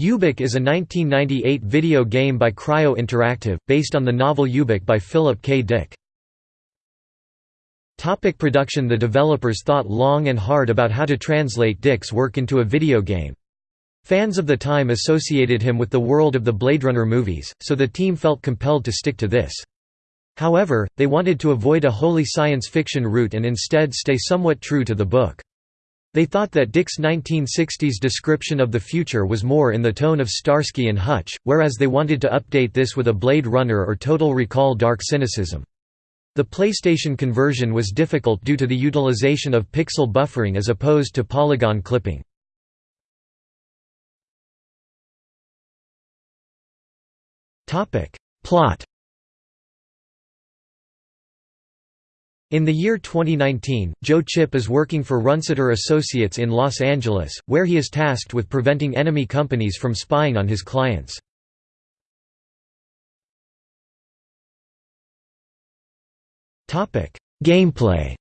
Ubik is a 1998 video game by Cryo Interactive, based on the novel Ubik by Philip K. Dick. Topic production The developers thought long and hard about how to translate Dick's work into a video game. Fans of the time associated him with the world of the Blade Runner movies, so the team felt compelled to stick to this. However, they wanted to avoid a wholly science fiction route and instead stay somewhat true to the book. They thought that Dick's 1960s description of the future was more in the tone of Starsky and Hutch, whereas they wanted to update this with a Blade Runner or Total Recall dark cynicism. The PlayStation conversion was difficult due to the utilization of pixel buffering as opposed to polygon clipping. Plot In the year 2019, Joe Chip is working for Runciter Associates in Los Angeles, where he is tasked with preventing enemy companies from spying on his clients. Gameplay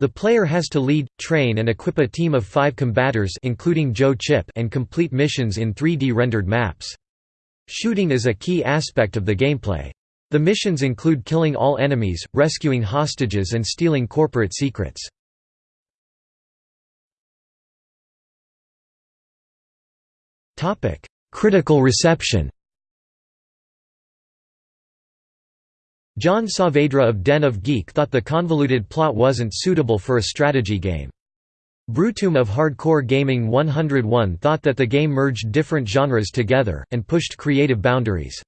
The player has to lead, train and equip a team of five combaters including Joe Chip and complete missions in 3D rendered maps. Shooting is a key aspect of the gameplay. The missions include killing all enemies, rescuing hostages and stealing corporate secrets. Critical reception John Saavedra of Den of Geek thought the convoluted plot wasn't suitable for a strategy game. Brutum of Hardcore Gaming 101 thought that the game merged different genres together, and pushed creative boundaries.